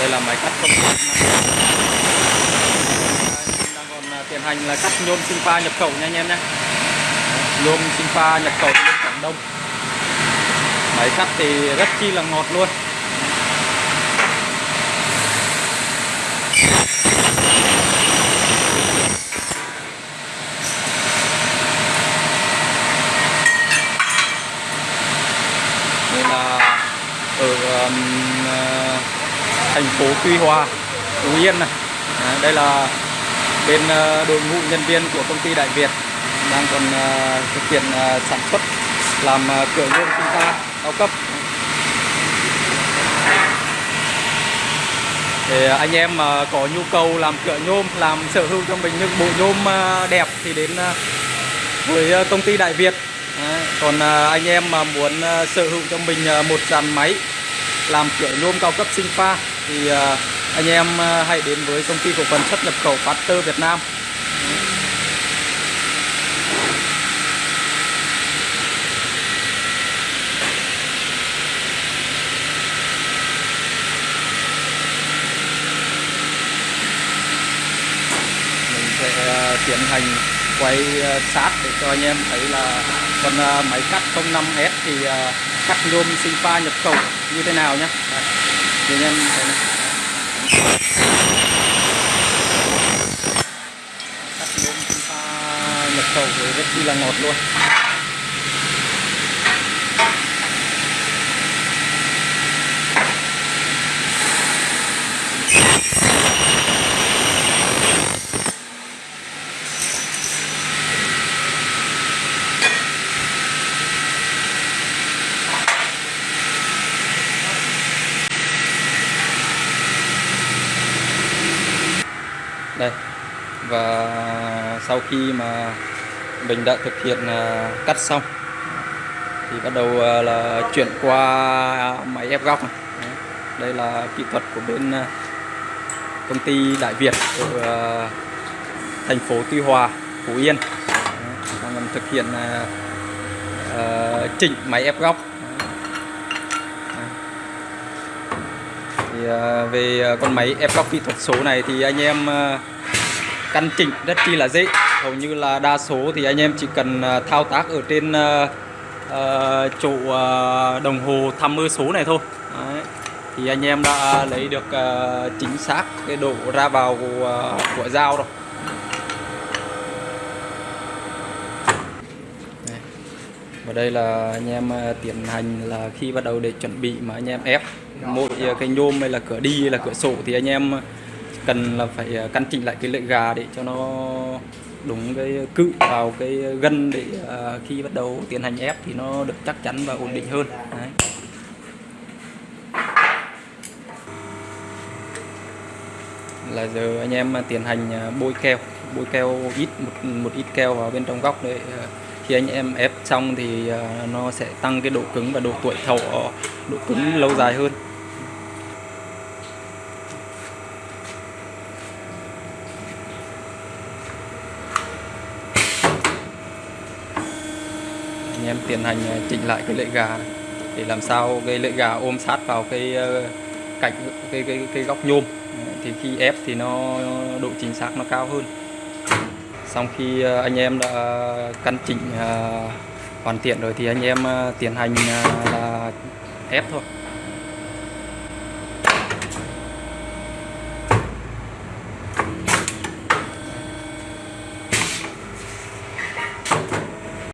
đây là máy cắt công đang còn à, tiến hành là cắt nhôm sinh pha nhập khẩu nha anh em nhé. Nhôm sinh pha nhập khẩu từ Quảng Đông. Máy cắt thì rất chi là ngọt luôn. Đây là ở um, thành phố Tuy Hòa, Phú Yên này. Đây là bên ờ, đội ngũ nhân viên của công ty Đại Việt đang còn ờ, thực hiện ờ, sản xuất, làm cửa nhôm sinh ta cao cấp. Để anh em mà có nhu cầu làm cửa nhôm, làm sở hữu cho mình những bộ nhôm đẹp thì đến với công ty Đại Việt. Còn anh em mà muốn sở hữu cho mình một dàn máy làm cửa nhôm cao cấp sinh pha thì à, anh em à, hãy đến với công ty cổ phần xuất nhập khẩu Factor Việt Nam. Mình sẽ à, tiến hành quay sát để cho anh em thấy là con máy cắt 05S thì cắt nhôm sinh pha nhập khẩu như thế nào nhé thì em thấy này. cắt bông chúng ta nhập khẩu thì rất chi là ngọt luôn đây. Và sau khi mà mình đã thực hiện à, cắt xong, thì bắt đầu à, là chuyển qua máy ép góc này. Đây là kỹ thuật của bên à, công ty Đại Việt ở thành phố Tuy Hòa, Phú Yên. Đang thực hiện chỉnh máy ép góc. Thì à, về à, con máy ép góc kỹ thuật số này thì anh em à, căn chỉnh rất chi là dễ. Hầu như là đa số thì anh em chỉ cần thao tác ở trên chỗ đồng hồ thăm mơ số này thôi. Đấy. thì anh em đã lấy được chính xác cái độ ra vào của, của dao rồi. Và đây là anh em tiến hành là khi bắt đầu để chuẩn bị mà anh em ép mỗi ờ, cái nhôm hay là cửa đi hay là cửa sổ thì anh em ờ, cần là phải ờ, căn chỉnh lại cái lưỡi gà để cho nó đúng cái cự vào cái gân để khi bắt đầu tiến hành ép thì nó được chắc chắn và ổn định hơn. Đấy. là giờ anh em tiến hành bôi keo. Bôi keo ít, một một ít keo vào bên trong góc để khi anh em ép xong thì nó sẽ tăng cái độ cứng và độ tuổi thọ, độ cứng lâu dài hơn. Anh em tiến hành ờ, chỉnh lại cái lưỡi gà này để làm sao cái lưỡi gà ôm sát vào cái ờ, cạnh cái cái cái góc nhôm. Thì khi ép thì nó độ chính xác nó cao hơn. Xong khi ờ, anh em đã căn chỉnh hoàn thiện rồi thì anh em tiến hành là ép thôi.